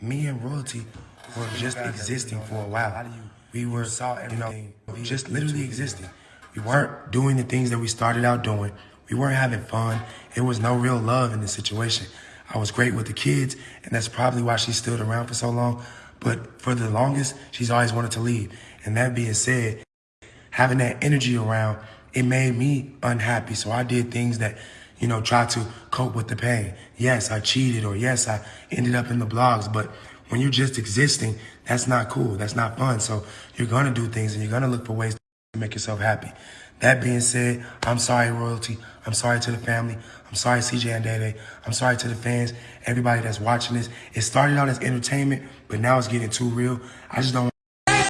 me and Royalty were just existing for a while. We were, you know, just literally existing. We weren't doing the things that we started out doing. We weren't having fun. It was no real love in the situation. I was great with the kids, and that's probably why she stood around for so long. But for the longest, she's always wanted to leave. And that being said, having that energy around, it made me unhappy. So I did things that, you know, try to cope with the pain. Yes, I cheated, or yes, I ended up in the blogs. But when you're just existing, that's not cool. That's not fun. So you're gonna do things, and you're gonna look for ways to make yourself happy. That being said, I'm sorry, royalty. I'm sorry to the family. I'm sorry, CJ and Dede. I'm sorry to the fans, everybody that's watching this. It started out as entertainment, but now it's getting too real. I just don't